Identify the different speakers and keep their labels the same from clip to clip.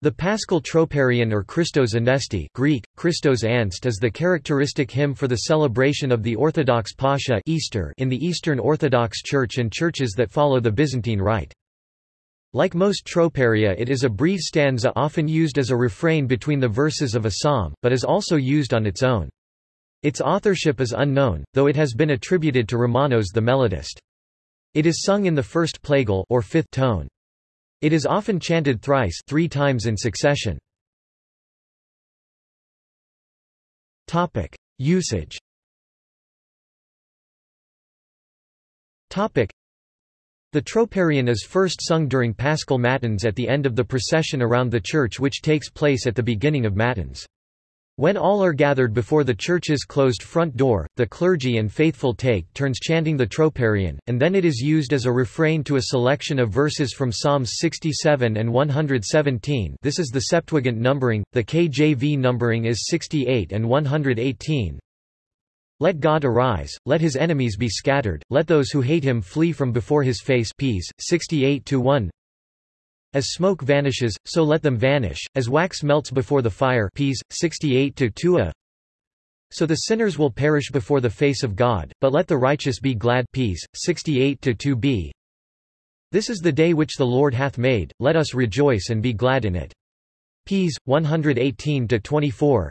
Speaker 1: The Paschal Troparion or Christos Anesti Greek, Christos Anst is the characteristic hymn for the celebration of the Orthodox Pascha Easter in the Eastern Orthodox Church and churches that follow the Byzantine Rite. Like most troparia it is a brief stanza often used as a refrain between the verses of a psalm, but is also used on its own. Its authorship is unknown, though it has been attributed to Romanos the melodist. It is sung in the first plagal or fifth tone. It is often chanted thrice three times in succession. Usage The Troparion is first sung during Paschal Matins at the end of the procession around the church which takes place at the beginning of Matins. When all are gathered before the church's closed front door, the clergy and faithful take turns chanting the Troparion, and then it is used as a refrain to a selection of verses from Psalms 67 and 117 this is the Septuagint numbering, the KJV numbering is 68 and 118. Let God arise, let his enemies be scattered, let those who hate him flee from before his face Ps. 68 1 as smoke vanishes, so let them vanish, as wax melts before the fire Ps. 68-2a. So the sinners will perish before the face of God, but let the righteous be glad Ps. 68-2b. This is the day which the Lord hath made, let us rejoice and be glad in it. Ps. 118-24.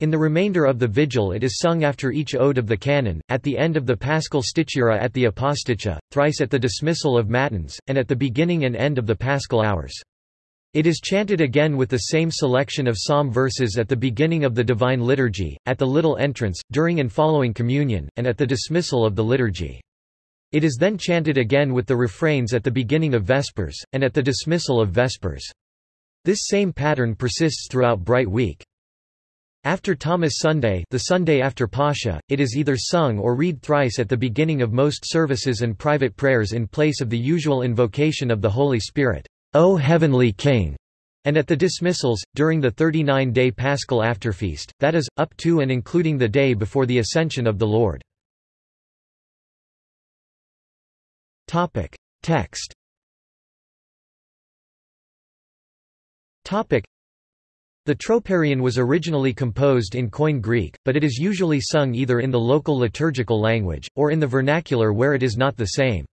Speaker 1: In the remainder of the vigil it is sung after each ode of the canon, at the end of the paschal stichera at the aposticha, thrice at the dismissal of matins, and at the beginning and end of the paschal hours. It is chanted again with the same selection of psalm verses at the beginning of the Divine Liturgy, at the little entrance, during and following communion, and at the dismissal of the liturgy. It is then chanted again with the refrains at the beginning of Vespers, and at the dismissal of Vespers. This same pattern persists throughout Bright Week. After Thomas Sunday the Sunday after Pascha, it is either sung or read thrice at the beginning of most services and private prayers in place of the usual invocation of the Holy Spirit, O Heavenly King, and at the dismissals, during the 39-day Paschal afterfeast, that is, up to and including the day before the Ascension of the Lord. Topic: Text the Troparion was originally composed in Koine Greek, but it is usually sung either in the local liturgical language, or in the vernacular where it is not the same.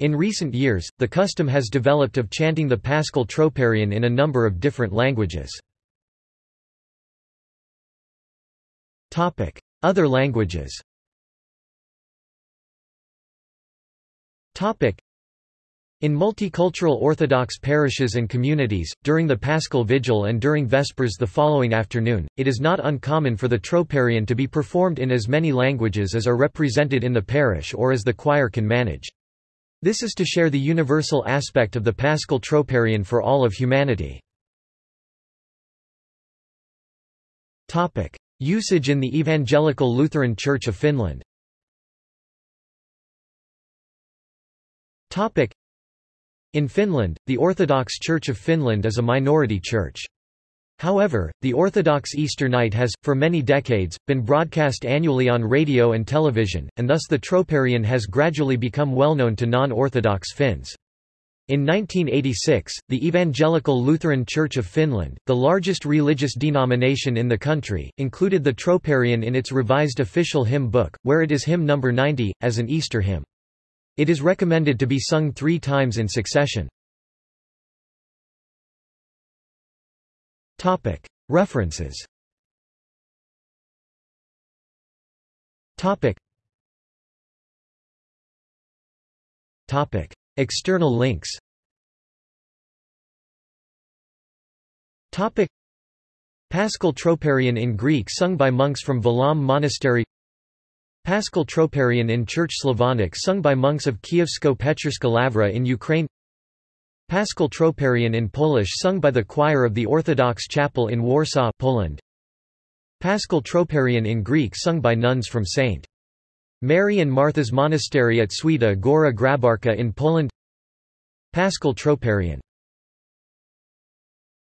Speaker 1: In recent years, the custom has developed of chanting the Paschal Troparion in a number of different languages. Other languages in multicultural Orthodox parishes and communities, during the Paschal Vigil and during Vespers the following afternoon, it is not uncommon for the Troparion to be performed in as many languages as are represented in the parish or as the choir can manage. This is to share the universal aspect of the Paschal Troparion for all of humanity. Usage in the Evangelical Lutheran Church of Finland in Finland, the Orthodox Church of Finland is a minority church. However, the Orthodox Easter Night has, for many decades, been broadcast annually on radio and television, and thus the Troparion has gradually become well known to non-Orthodox Finns. In 1986, the Evangelical Lutheran Church of Finland, the largest religious denomination in the country, included the Troparion in its revised official hymn book, where it is hymn number 90, as an Easter hymn. It is recommended to be sung three times in succession. References. External links. Paschal Troparion in Greek sung by monks from Valaam Monastery Paschal Troparion in Church Slavonic sung by monks of Kievsko-Pecherska Lavra in Ukraine Paschal Troparion in Polish sung by the choir of the Orthodox Chapel in Warsaw Poland. Paschal Troparion in Greek sung by nuns from St. Mary and Martha's Monastery at Święta Góra Grabarka in Poland Paschal Troparion